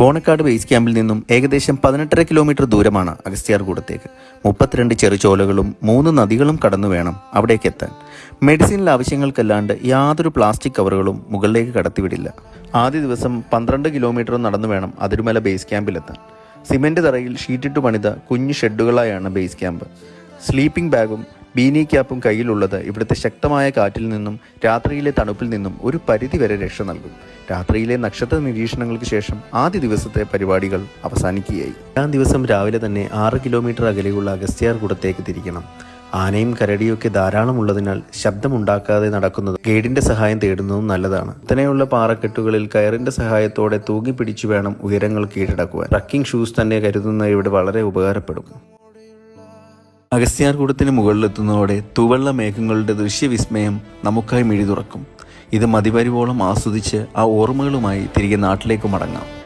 Bonakkad base ക്യാമ്പിൽ നിന്നും ഏകദേശം പതിനെട്ടര കിലോമീറ്റർ ദൂരമാണ് അഗസ്ത്യാർകൂടത്തേക്ക് മുപ്പത്തിരണ്ട് ചെറുചോലകളും മൂന്ന് നദികളും കടന്നു വേണം അവിടേക്ക് എത്താൻ. മെഡിസിനിൽ ആവശ്യങ്ങൾക്കല്ലാണ്ട് യാതൊരു പ്ലാസ്റ്റിക് കവറുകളും മുകളിലേക്ക് കടത്തിവിടില്ല. ആദ്യ ദിവസം പന്ത്രണ്ട് കിലോമീറ്റർ നടന്നു വേണം അതിരുമല ബേസ് ക്യാമ്പിലെത്താൻ സിമെന്റ് തറയിൽ ഷീറ്റിട്ട് പണിത കുഞ്ഞു ഷെഡുകളായാണ് ബേസ് ക്യാമ്പ് സ്ലീപ്പിംഗ് ബാഗും ബീനി ക്യാപ്പും കയ്യിലുള്ളത് ഇവിടുത്തെ ശക്തമായ കാറ്റിൽ നിന്നും രാത്രിയിലെ തണുപ്പിൽ നിന്നും ഒരു പരിധി വരെ രക്ഷ നൽകും. രാത്രിയിലെ നക്ഷത്ര നിരീക്ഷണങ്ങൾക്ക് ശേഷം ആദ്യ ദിവസത്തെ പരിപാടികൾ അവസാനിക്കുകയായി. ആ ദിവസം രാവിലെ തന്നെ ആറ് കിലോമീറ്റർ അകലെയുള്ള അഗസ്ത്യാർ കൂടത്തേക്ക് തിരിക്കണം. ആനയും കരടിയൊക്കെ ധാരാളം ഉള്ളതിനാൽ ശബ്ദമുണ്ടാക്കാതെ നടക്കുന്നത് ഗൈഡിന്റെ സഹായം തേടുന്നതും നല്ലതാണ്. ഇത്തനെയുള്ള പാറക്കെട്ടുകളിൽ കയറിന്റെ സഹായത്തോടെ തൂങ്ങി പിടിച്ചു വേണം ഉയരങ്ങൾ കീഴടക്കുവാൻ. ട്രക്കിംഗ് ഷൂസ് തന്നെ കരുതുന്ന ഇവിടെ വളരെ ഉപകാരപ്പെടും. അഗസ്ത്യാർകൂടത്തിന് മുകളിലെത്തുന്നതോടെ തുവള്ള മേഘങ്ങളുടെ ദൃശ്യവിസ്മയം നമുക്കായി മിഴി തുറക്കും ഇത് മതിവരുവോളം ആസ്വദിച്ച് ആ ഓർമ്മകളുമായി തിരികെ നാട്ടിലേക്ക് മടങ്ങാം.